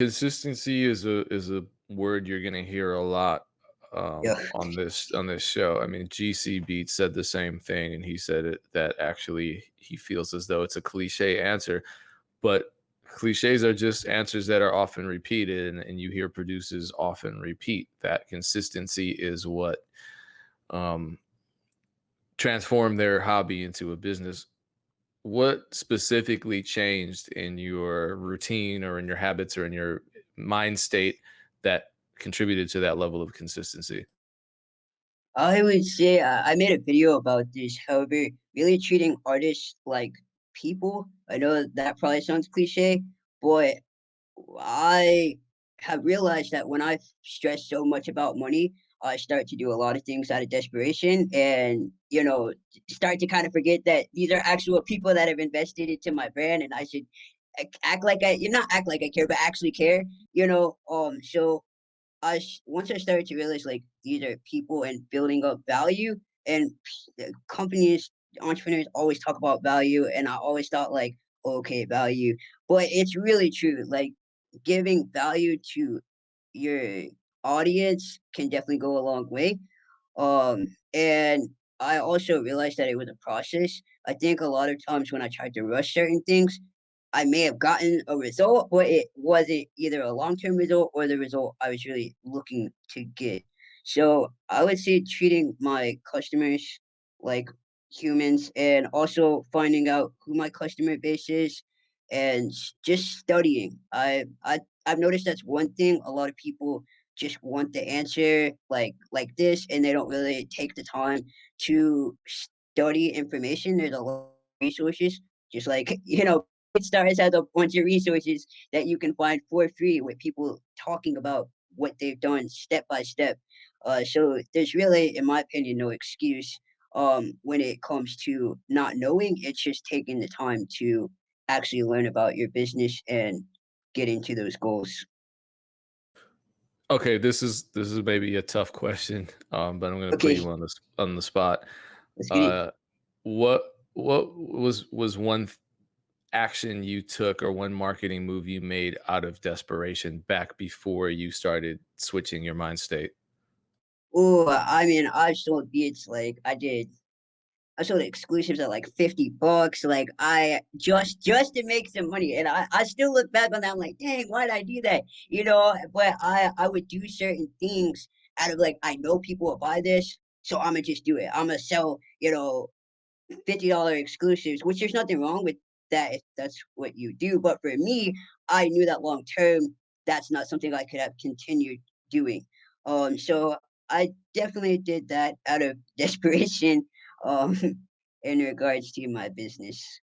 Consistency is a is a word you're gonna hear a lot, Yeah. um, on this on this show. I mean, GC Beats said the same thing, and he said it that actually he feels as though it's a cliche answer, but cliches are just answers that are often repeated, and and you hear producers often repeat that consistency is what, um transformed their hobby into a business. What specifically changed in your routine or in your habits or in your mind state that contributed to that level of consistency? I would say I I made a video about this, however, really treating artists like people. I know that probably sounds cliche, but I have realized that when I stress so much about money, I start to do a lot of things out of desperation and, you know, start to kind of forget that these are actual people that have invested into my brand and I should act like I you not act like I care, but actually care, you know? Um, so I once I started to realize, like, these are people and building up value and uh, companies, entrepreneurs always talk about value, and I always thought like, "Okay, value," but it's really true, like, giving value to your audience can definitely go a long way, um, and I also realized that it was a process. I think a lot of times when I tried to rush certain things, I may have gotten a result, but it wasn't either a long-term result or the result I was really looking to get. So, I would say treating my customers like humans and also finding out who my customer base is and just studying. I I I've noticed that's one thing a lot of people just want the answer like like this, and they don't really take the time to study information. There's a lot of resources, just like, you know, BeatStars has a bunch of resources that you can find for free with people talking about what they've done step by step. Uh, so there's really, in my opinion, no excuse, um, when it comes to not knowing, it's just taking the time to actually learn about your business and getting to those goals. Okay, this is this is maybe a tough question, um, but I'm gonna put you on the on the spot. Let's get it. Uh, what what was was one action you took or one marketing move you made out of desperation back before you started switching your mind state? Oh, I mean, I sold beats, like, I did I sold exclusives at, like, 50 bucks, like, I just just to make some money, and I I still look back on that, I'm like, "Dang, why did I do that?" You know? But I I would do certain things out of, like, I know people will buy this, so Imma just do it. Imma sell, you know, $50 exclusives, which there's nothing wrong with that if that's what you do, but for me, I knew that long term, that's not something I could have continued doing. Um, so I definitely did that out of desperation, um, in regards to my business.